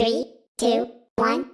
Three, two, one,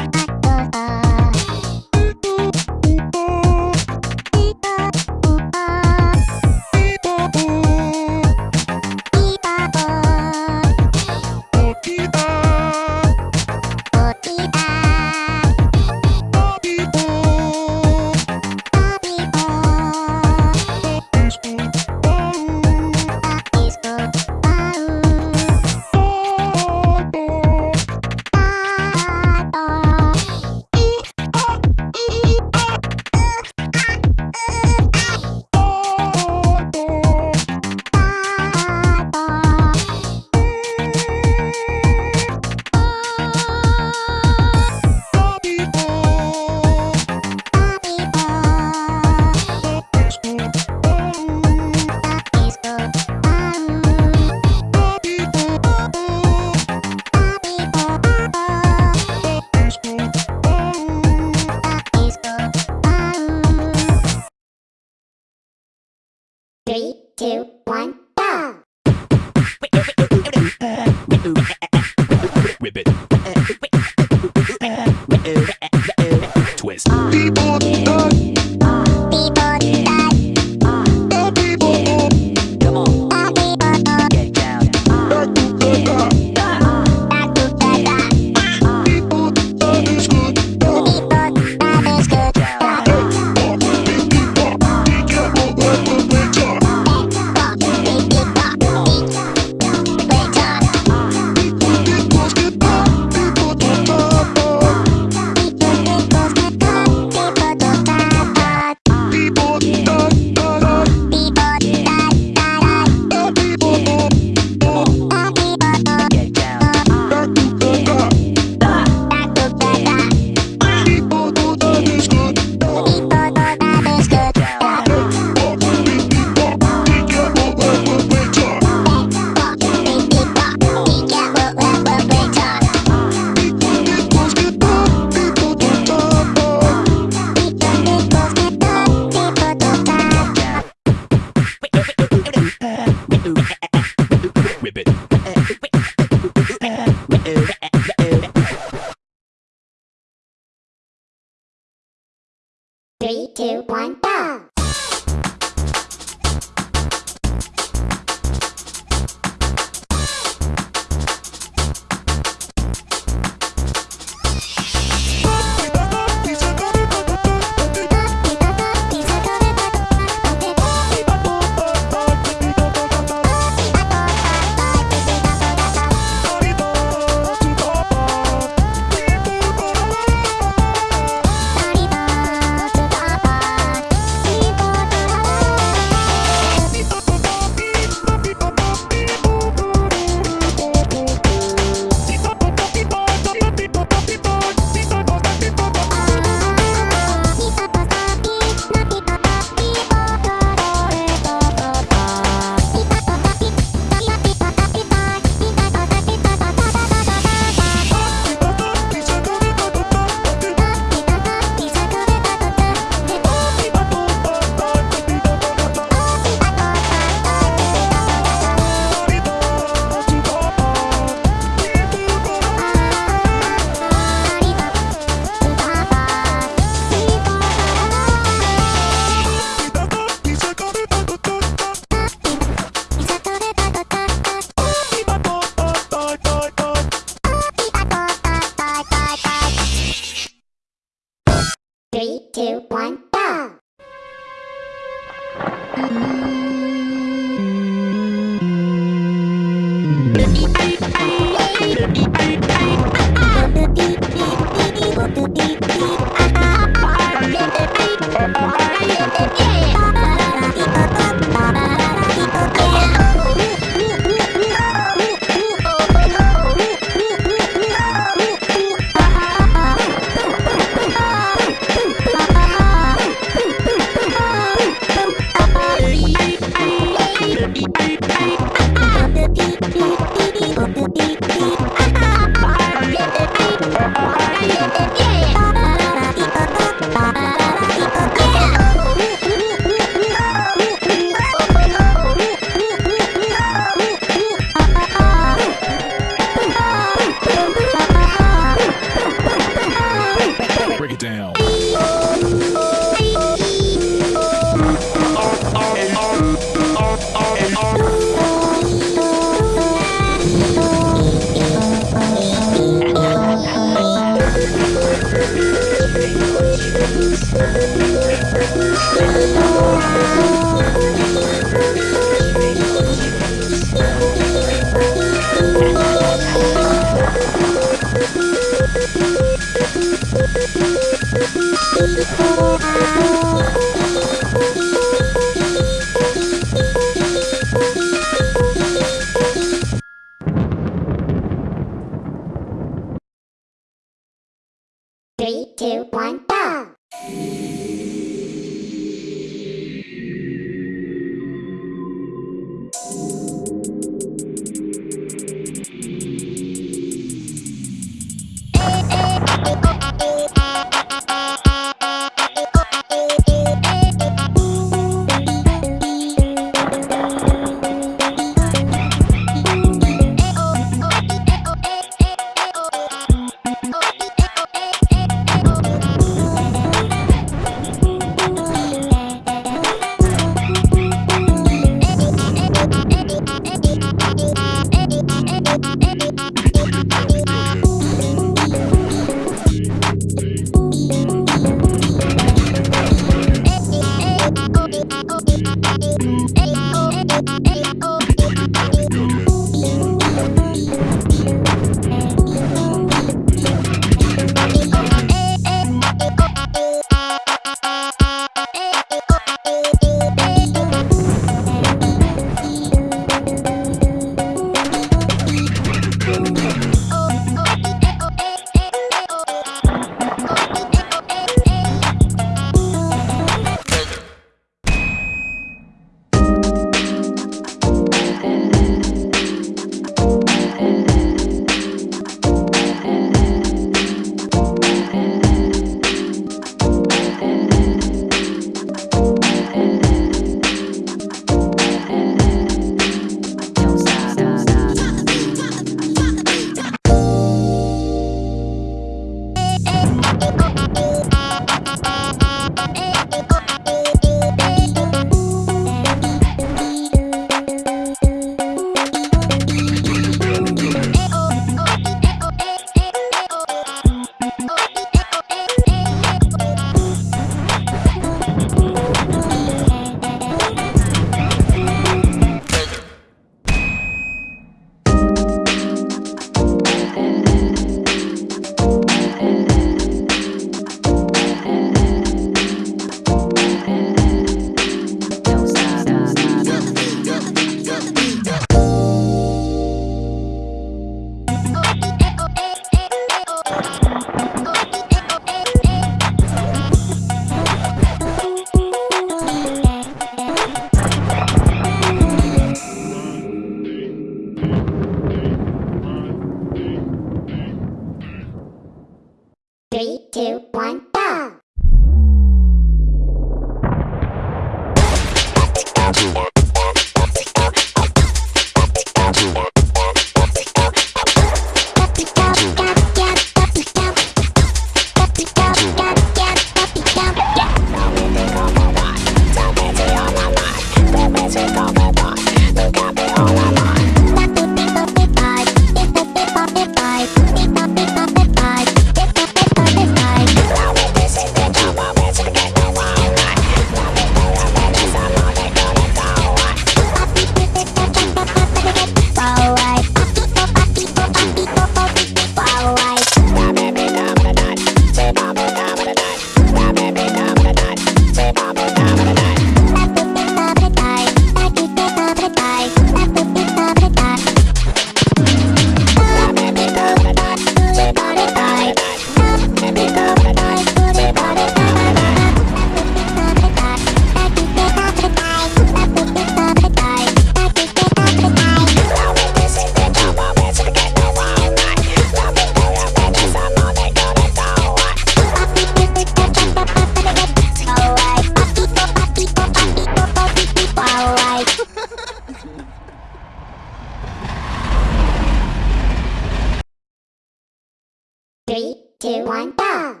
two, one, go!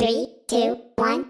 Three, two, one,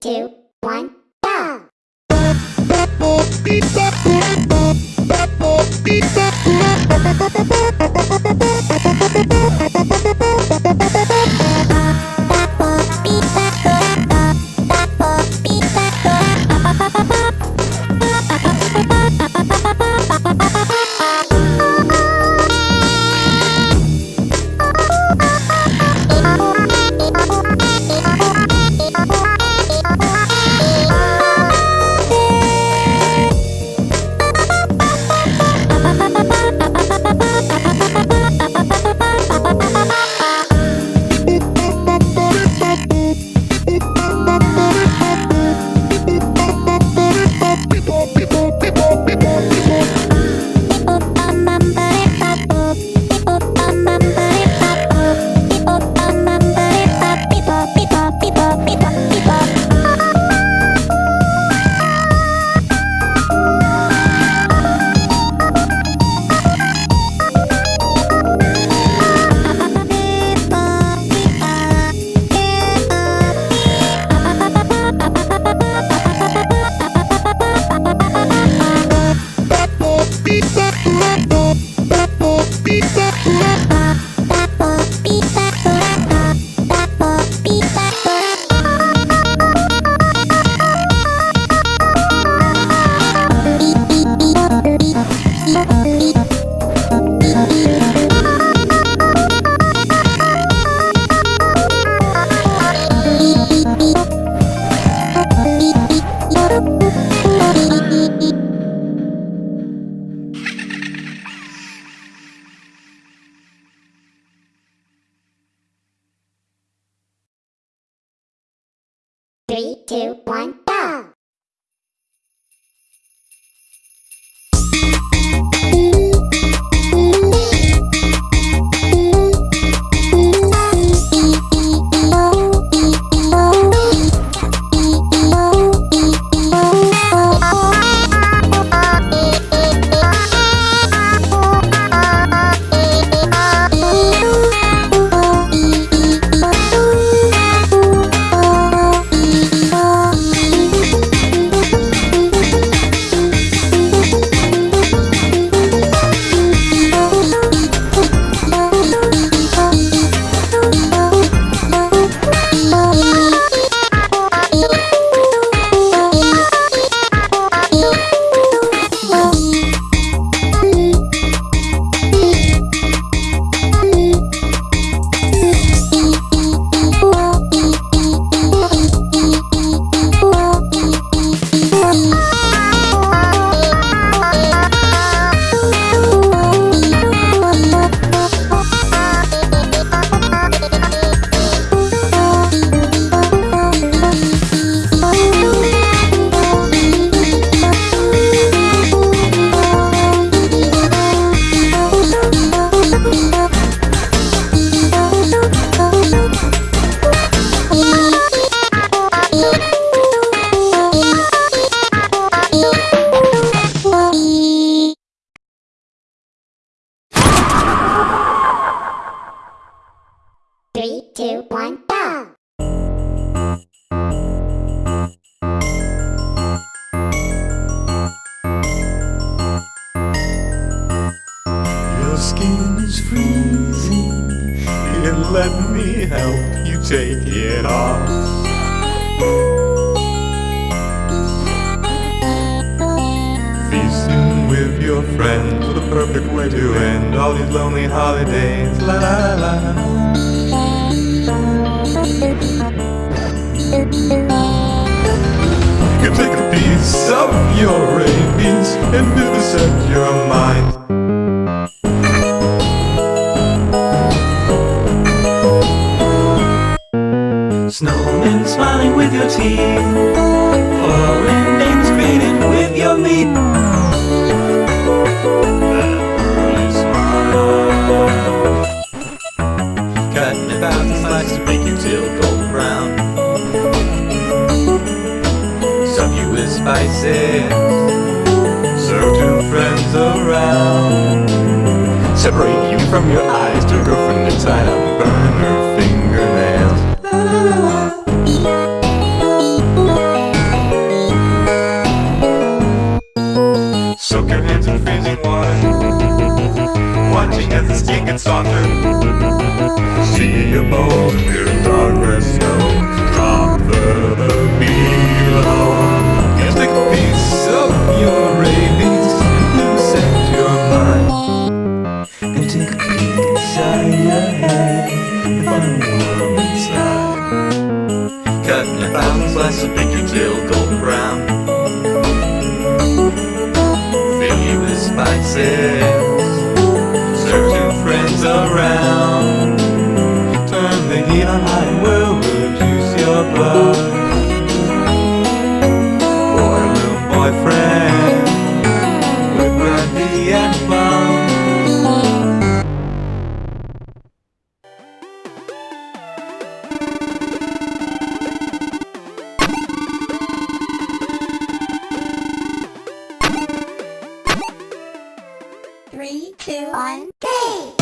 two, with your friends, a perfect way to end all these lonely holidays. La la la. You take a piece of your rabies and vivisect your mind. Snowmen smiling with your teeth. Foreign names greeting with your meat. Cutting a thousand slices to make you with spices. Serve to friends around. Separate you from your eyes to girlfriend tie The skin gets. See a bowl in darkness snow. Drop further below. Can take a piece of your rabies and set your mind. Gonna take a peek inside your head and find a world inside. Cutting a thousand slices of you till golden brown. Fill you with spices. Hey!